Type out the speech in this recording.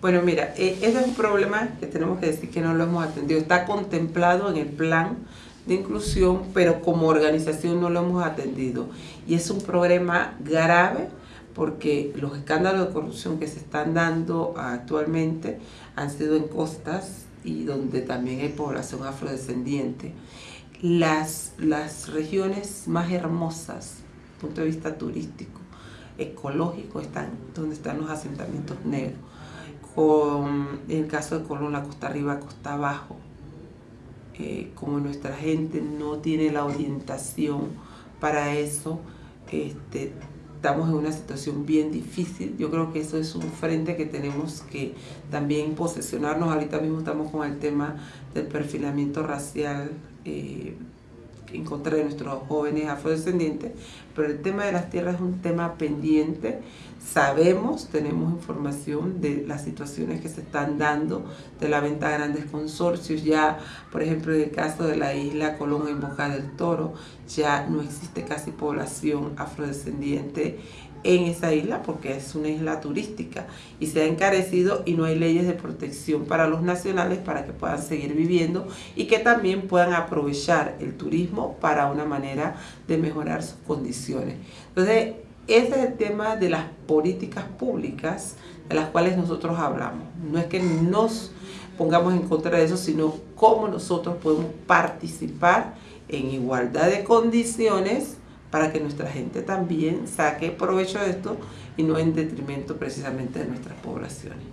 Bueno, mira, eh, ese es un problema que tenemos que decir que no lo hemos atendido. Está contemplado en el plan de inclusión, pero como organización no lo hemos atendido. Y es un problema grave porque los escándalos de corrupción que se están dando actualmente han sido en costas y donde también hay población afrodescendiente. Las, las regiones más hermosas, desde el punto de vista turístico, ecológico, están donde están los asentamientos negros. Con, en el caso de Colón, la costa arriba, costa abajo. Eh, como nuestra gente no tiene la orientación para eso, este, estamos en una situación bien difícil. Yo creo que eso es un frente que tenemos que también posesionarnos. Ahorita mismo estamos con el tema del perfilamiento racial eh, en contra de nuestros jóvenes afrodescendientes, pero el tema de las tierras es un tema pendiente. Sabemos, tenemos información de las situaciones que se están dando de la venta de grandes consorcios. Ya, por ejemplo, en el caso de la isla Colón en Boca del Toro, ya no existe casi población afrodescendiente en esa isla porque es una isla turística y se ha encarecido y no hay leyes de protección para los nacionales para que puedan seguir viviendo y que también puedan aprovechar el turismo para una manera de mejorar sus condiciones. Entonces, ese es el tema de las políticas públicas de las cuales nosotros hablamos. No es que nos pongamos en contra de eso, sino cómo nosotros podemos participar en igualdad de condiciones para que nuestra gente también saque provecho de esto y no en detrimento precisamente de nuestras poblaciones.